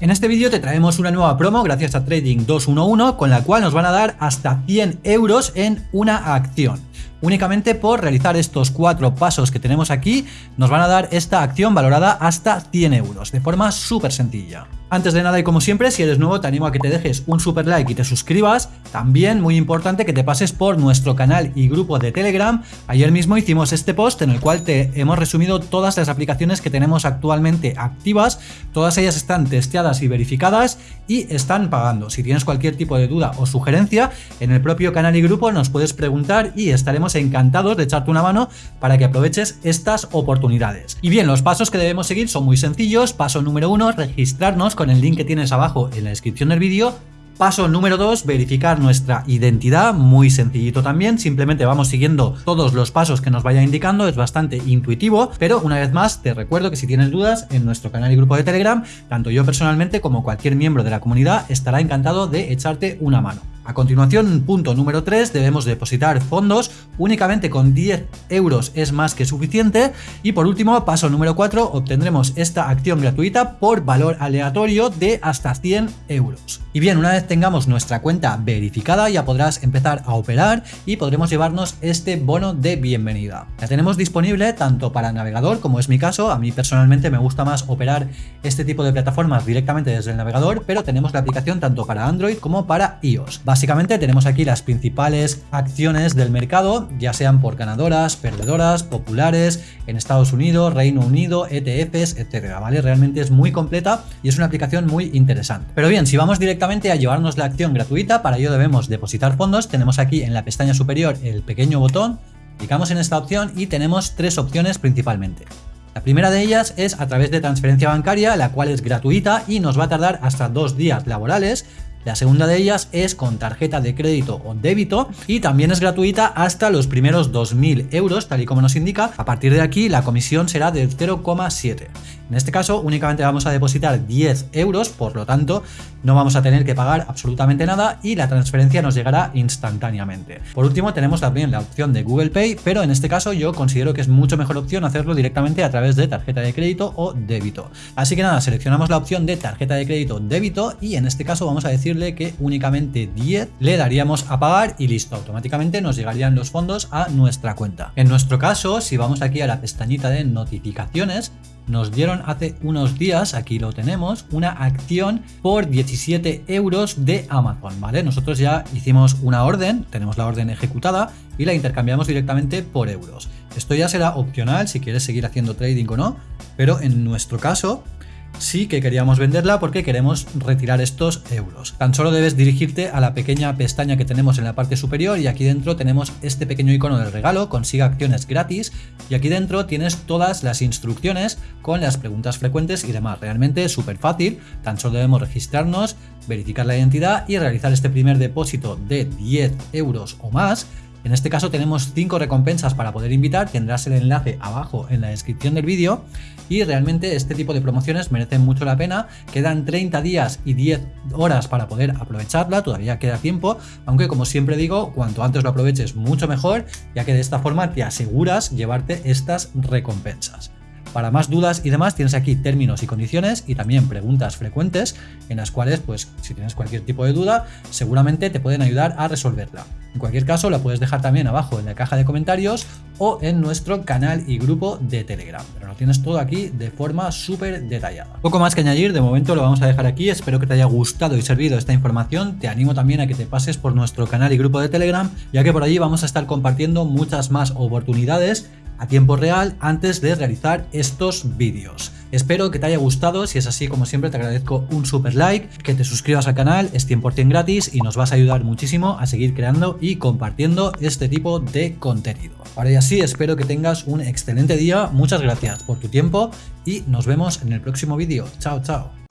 En este vídeo te traemos una nueva promo gracias a Trading 211 con la cual nos van a dar hasta 100 euros en una acción. Únicamente por realizar estos cuatro pasos que tenemos aquí nos van a dar esta acción valorada hasta 100 euros de forma súper sencilla. Antes de nada y como siempre, si eres nuevo te animo a que te dejes un super like y te suscribas. También muy importante que te pases por nuestro canal y grupo de Telegram. Ayer mismo hicimos este post en el cual te hemos resumido todas las aplicaciones que tenemos actualmente activas. Todas ellas están testeadas y verificadas y están pagando. Si tienes cualquier tipo de duda o sugerencia, en el propio canal y grupo nos puedes preguntar y estaremos encantados de echarte una mano para que aproveches estas oportunidades. Y bien, los pasos que debemos seguir son muy sencillos. Paso número uno, registrarnos con el link que tienes abajo en la descripción del vídeo. Paso número 2, verificar nuestra identidad, muy sencillito también, simplemente vamos siguiendo todos los pasos que nos vaya indicando, es bastante intuitivo, pero una vez más te recuerdo que si tienes dudas en nuestro canal y grupo de Telegram, tanto yo personalmente como cualquier miembro de la comunidad estará encantado de echarte una mano. A continuación, punto número 3, debemos depositar fondos, únicamente con 10 euros es más que suficiente. Y por último, paso número 4, obtendremos esta acción gratuita por valor aleatorio de hasta 100 euros. Y bien, una vez tengamos nuestra cuenta verificada, ya podrás empezar a operar y podremos llevarnos este bono de bienvenida. La tenemos disponible tanto para navegador, como es mi caso, a mí personalmente me gusta más operar este tipo de plataformas directamente desde el navegador, pero tenemos la aplicación tanto para Android como para iOS. Básicamente tenemos aquí las principales acciones del mercado, ya sean por ganadoras, perdedoras, populares, en Estados Unidos, Reino Unido, ETFs, etcétera, ¿vale? Realmente es muy completa y es una aplicación muy interesante. Pero bien, si vamos directamente a llevarnos la acción gratuita, para ello debemos depositar fondos, tenemos aquí en la pestaña superior el pequeño botón, clicamos en esta opción y tenemos tres opciones principalmente. La primera de ellas es a través de transferencia bancaria, la cual es gratuita y nos va a tardar hasta dos días laborales, la segunda de ellas es con tarjeta de crédito o débito y también es gratuita hasta los primeros 2.000 euros, tal y como nos indica. A partir de aquí la comisión será del 0,7. En este caso únicamente vamos a depositar 10 euros, por lo tanto no vamos a tener que pagar absolutamente nada y la transferencia nos llegará instantáneamente. Por último tenemos también la opción de Google Pay, pero en este caso yo considero que es mucho mejor opción hacerlo directamente a través de tarjeta de crédito o débito. Así que nada, seleccionamos la opción de tarjeta de crédito débito y en este caso vamos a decirle que únicamente 10 le daríamos a pagar y listo, automáticamente nos llegarían los fondos a nuestra cuenta. En nuestro caso, si vamos aquí a la pestañita de notificaciones, nos dieron hace unos días, aquí lo tenemos, una acción por 17 euros de Amazon, ¿vale? Nosotros ya hicimos una orden, tenemos la orden ejecutada y la intercambiamos directamente por euros. Esto ya será opcional si quieres seguir haciendo trading o no, pero en nuestro caso sí que queríamos venderla porque queremos retirar estos euros. Tan solo debes dirigirte a la pequeña pestaña que tenemos en la parte superior y aquí dentro tenemos este pequeño icono del regalo, consiga acciones gratis y aquí dentro tienes todas las instrucciones con las preguntas frecuentes y demás. Realmente súper fácil, tan solo debemos registrarnos, verificar la identidad y realizar este primer depósito de 10 euros o más en este caso tenemos 5 recompensas para poder invitar, tendrás el enlace abajo en la descripción del vídeo y realmente este tipo de promociones merecen mucho la pena, quedan 30 días y 10 horas para poder aprovecharla, todavía queda tiempo, aunque como siempre digo, cuanto antes lo aproveches mucho mejor, ya que de esta forma te aseguras llevarte estas recompensas. Para más dudas y demás tienes aquí términos y condiciones y también preguntas frecuentes en las cuales pues si tienes cualquier tipo de duda seguramente te pueden ayudar a resolverla. En cualquier caso la puedes dejar también abajo en la caja de comentarios o en nuestro canal y grupo de Telegram. Pero lo tienes todo aquí de forma súper detallada. Poco más que añadir, de momento lo vamos a dejar aquí. Espero que te haya gustado y servido esta información. Te animo también a que te pases por nuestro canal y grupo de Telegram, ya que por allí vamos a estar compartiendo muchas más oportunidades a tiempo real antes de realizar estos vídeos. Espero que te haya gustado, si es así como siempre te agradezco un super like, que te suscribas al canal, es 100% gratis y nos vas a ayudar muchísimo a seguir creando y compartiendo este tipo de contenido. Ahora ya sí, espero que tengas un excelente día, muchas gracias por tu tiempo y nos vemos en el próximo vídeo. Chao, chao.